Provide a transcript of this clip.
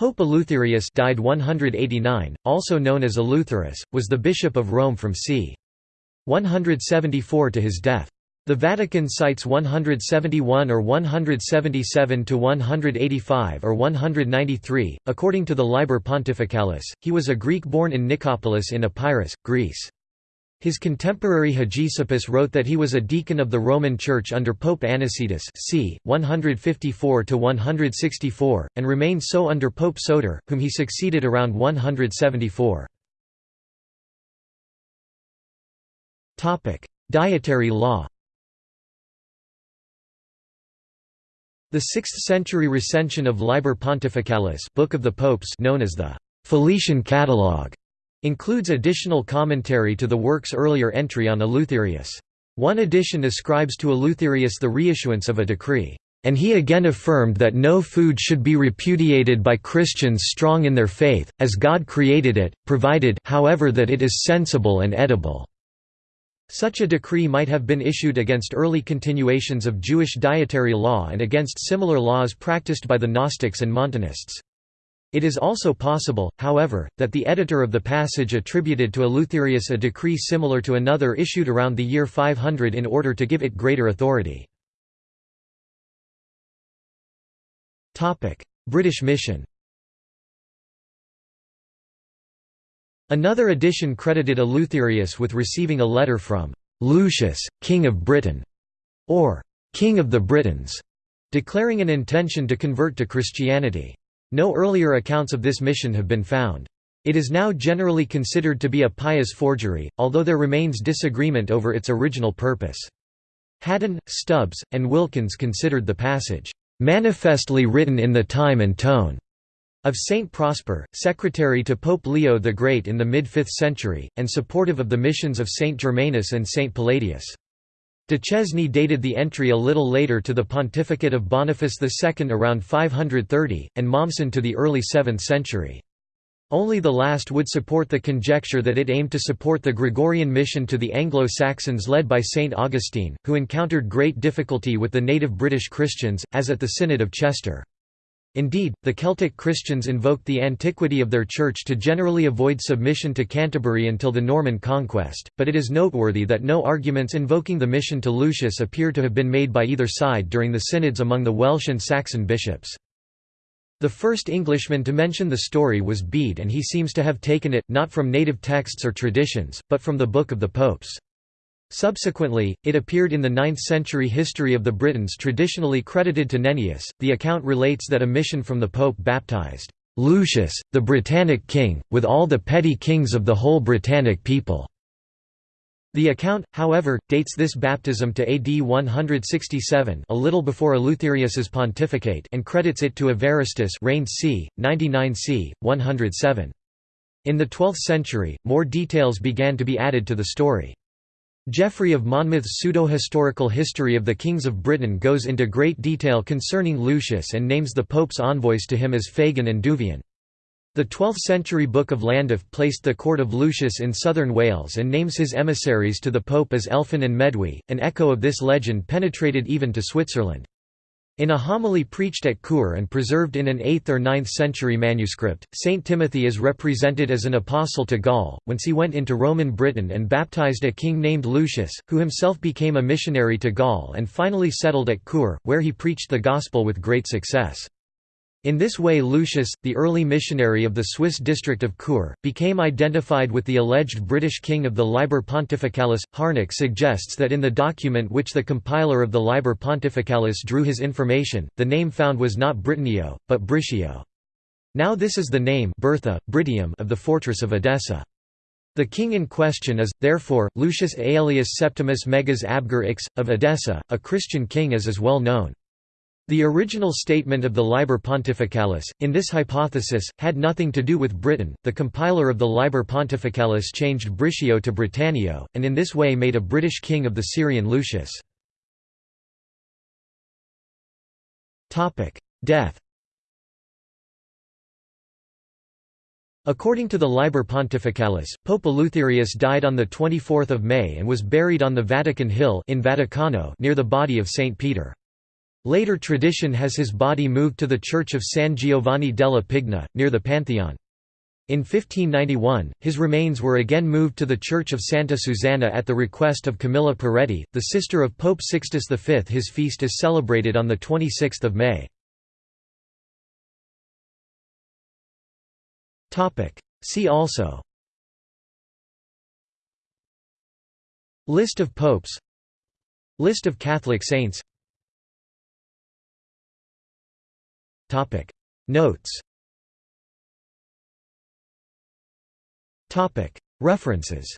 Pope Eleutherius died 189, also known as Eleutherus, was the bishop of Rome from c. 174 to his death. The Vatican cites 171 or 177 to 185 or 193. According to the Liber Pontificalis, he was a Greek born in Nicopolis in Epirus, Greece. His contemporary Hegesippus wrote that he was a deacon of the Roman Church under Pope Anicetus c. 154–164, and remained so under Pope Soter, whom he succeeded around 174. Dietary law The 6th-century recension of Liber Pontificalis Book of the Popes known as the Felician Catalogue Includes additional commentary to the work's earlier entry on Eleutherius. One edition ascribes to Eleutherius the reissuance of a decree, "...and he again affirmed that no food should be repudiated by Christians strong in their faith, as God created it, provided however that it is sensible and edible." Such a decree might have been issued against early continuations of Jewish dietary law and against similar laws practiced by the Gnostics and Montanists. It is also possible, however, that the editor of the passage attributed to Eleutherius a decree similar to another issued around the year 500 in order to give it greater authority. British mission Another edition credited Eleutherius with receiving a letter from Lucius, King of Britain, or King of the Britons, declaring an intention to convert to Christianity. No earlier accounts of this mission have been found. It is now generally considered to be a pious forgery, although there remains disagreement over its original purpose. Haddan, Stubbs, and Wilkins considered the passage, "...manifestly written in the time and tone." of Saint Prosper, secretary to Pope Leo the Great in the mid-5th century, and supportive of the missions of Saint Germanus and Saint Palladius. Duchesne dated the entry a little later to the pontificate of Boniface II around 530, and Mommsen to the early 7th century. Only the last would support the conjecture that it aimed to support the Gregorian mission to the Anglo-Saxons led by St. Augustine, who encountered great difficulty with the native British Christians, as at the Synod of Chester. Indeed, the Celtic Christians invoked the antiquity of their church to generally avoid submission to Canterbury until the Norman conquest, but it is noteworthy that no arguments invoking the mission to Lucius appear to have been made by either side during the synods among the Welsh and Saxon bishops. The first Englishman to mention the story was Bede and he seems to have taken it, not from native texts or traditions, but from the Book of the Popes. Subsequently, it appeared in the 9th-century history of the Britons traditionally credited to Nennius. The account relates that a mission from the Pope baptized Lucius, the Britannic king, with all the petty kings of the whole Britannic people. The account, however, dates this baptism to AD 167 a little before Eleutherius's pontificate and credits it to Evaristus reigned c. 99 c. 107. In the 12th century, more details began to be added to the story. Geoffrey of Monmouth's pseudo-historical history of the kings of Britain goes into great detail concerning Lucius and names the pope's envoys to him as Fagan and Duvian. The 12th-century Book of Llandaff placed the court of Lucius in southern Wales and names his emissaries to the pope as Elfan and Medwy, An echo of this legend penetrated even to Switzerland. In a homily preached at Chur and preserved in an 8th or 9th century manuscript, Saint Timothy is represented as an apostle to Gaul, whence he went into Roman Britain and baptized a king named Lucius, who himself became a missionary to Gaul and finally settled at Chur, where he preached the gospel with great success. In this way Lucius, the early missionary of the Swiss district of Chur, became identified with the alleged British king of the Liber Pontificalis. Harnack suggests that in the document which the compiler of the Liber Pontificalis drew his information, the name found was not Britannio, but Britio. Now this is the name Birtha, Britium of the fortress of Edessa. The king in question is, therefore, Lucius Aelius Septimus Megas Abgar Ix, of Edessa, a Christian king as is well known. The original statement of the Liber Pontificalis, in this hypothesis, had nothing to do with Britain. The compiler of the Liber Pontificalis changed Britio to Britannio, and in this way made a British king of the Syrian Lucius. Death According to the Liber Pontificalis, Pope Eleutherius died on 24 May and was buried on the Vatican Hill in Vaticano near the body of St. Peter. Later tradition has his body moved to the church of San Giovanni della Pigna, near the Pantheon. In 1591, his remains were again moved to the church of Santa Susanna at the request of Camilla Peretti, the sister of Pope Sixtus V. His feast is celebrated on 26 May. See also List of popes List of Catholic saints Notes. References